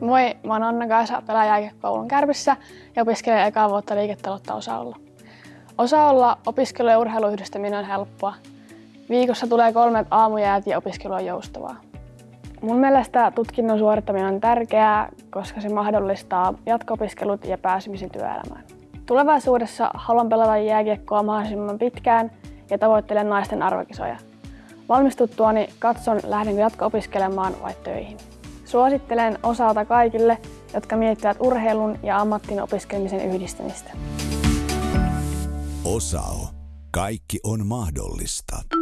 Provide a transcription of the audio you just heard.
Moi, mä oon Anna-Kaisa, pelaa jääkiekkoulun Kärpissä ja opiskelen ekaa vuotta liiketaloutta Osaolla. Osaolla opiskelu ja urheiluyhdistäminen on helppoa. Viikossa tulee kolmet aamujäät ja opiskelu on joustavaa. Mun mielestä tutkinnon suorittaminen on tärkeää, koska se mahdollistaa jatko-opiskelut ja pääsemisen työelämään. Tulevaisuudessa haluan pelata jääkiekkoa mahdollisimman pitkään ja tavoittelen naisten arvokisoja. Valmistuttuani katson, lähdenkö jatko-opiskelemaan vai töihin. Suosittelen osalta kaikille, jotka miettivät urheilun ja ammattin opiskelemisen yhdistämistä. Osao. Kaikki on mahdollista.